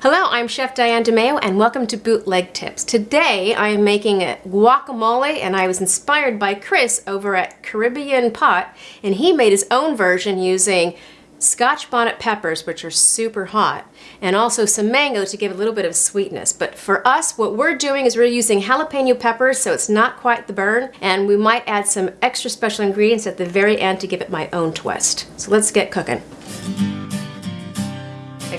Hello, I'm Chef Diane DeMayo and welcome to Bootleg Tips. Today I am making a guacamole and I was inspired by Chris over at Caribbean Pot and he made his own version using scotch bonnet peppers which are super hot and also some mango to give a little bit of sweetness but for us what we're doing is we're using jalapeno peppers so it's not quite the burn and we might add some extra special ingredients at the very end to give it my own twist. So let's get cooking.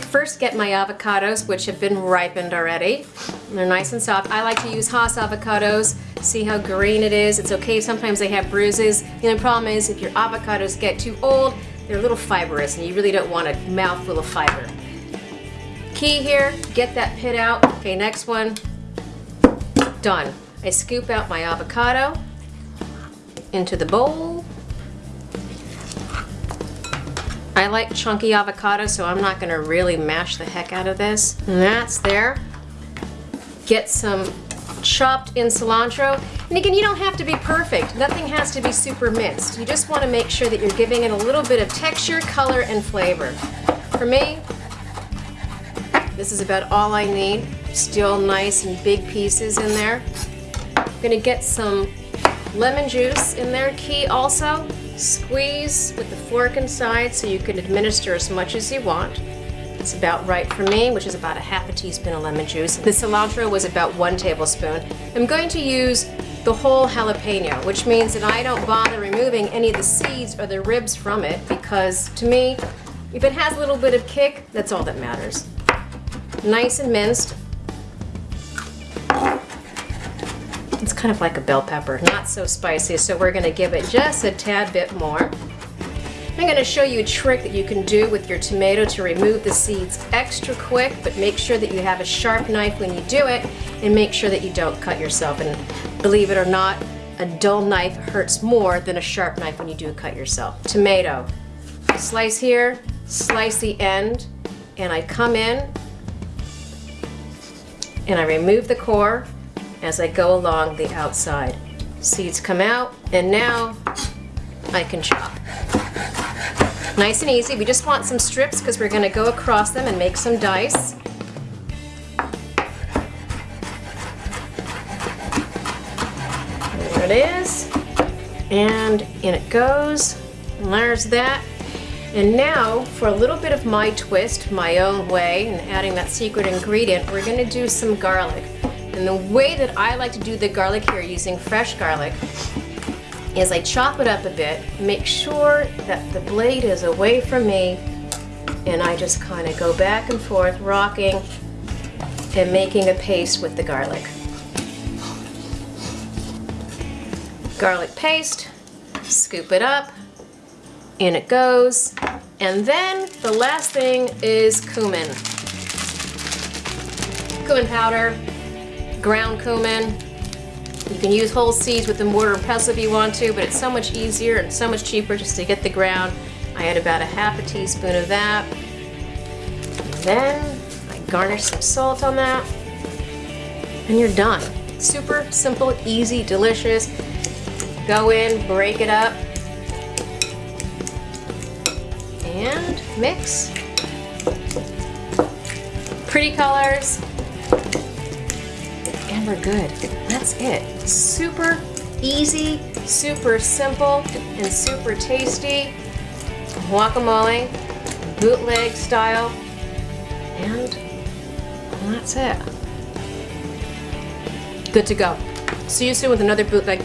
First get my avocados, which have been ripened already. They're nice and soft. I like to use Hass avocados. See how green it is? It's okay, sometimes they have bruises. The only problem is if your avocados get too old, they're a little fibrous and you really don't want a mouthful of fiber. Key here, get that pit out. Okay, next one, done. I scoop out my avocado into the bowl. I like chunky avocado, so I'm not gonna really mash the heck out of this. And that's there. Get some chopped in cilantro. And again, you don't have to be perfect. Nothing has to be super minced. You just wanna make sure that you're giving it a little bit of texture, color, and flavor. For me, this is about all I need. Still nice and big pieces in there. I'm gonna get some lemon juice in there, key also. Squeeze with the fork inside so you can administer as much as you want. It's about right for me, which is about a half a teaspoon of lemon juice. The cilantro was about one tablespoon. I'm going to use the whole jalapeno, which means that I don't bother removing any of the seeds or the ribs from it because to me, if it has a little bit of kick, that's all that matters. Nice and minced, kind of like a bell pepper, not so spicy, so we're gonna give it just a tad bit more. I'm gonna show you a trick that you can do with your tomato to remove the seeds extra quick, but make sure that you have a sharp knife when you do it, and make sure that you don't cut yourself. And believe it or not, a dull knife hurts more than a sharp knife when you do cut yourself. Tomato. Slice here, slice the end, and I come in, and I remove the core, as I go along the outside. Seeds come out, and now I can chop. Nice and easy. We just want some strips because we're going to go across them and make some dice. There it is. And in it goes. And there's that. And now, for a little bit of my twist, my own way, and adding that secret ingredient, we're going to do some garlic. And the way that I like to do the garlic here using fresh garlic is I chop it up a bit, make sure that the blade is away from me, and I just kind of go back and forth, rocking and making a paste with the garlic. Garlic paste, scoop it up, in it goes, and then the last thing is cumin. Cumin powder, ground cumin. You can use whole seeds with the mortar and pestle if you want to, but it's so much easier and so much cheaper just to get the ground. I add about a half a teaspoon of that. And then I garnish some salt on that. And you're done. Super simple, easy, delicious. Go in, break it up, and mix. Pretty colors, good. That's it. Super easy, super simple, and super tasty guacamole, bootleg style, and that's it. Good to go. See you soon with another bootleg.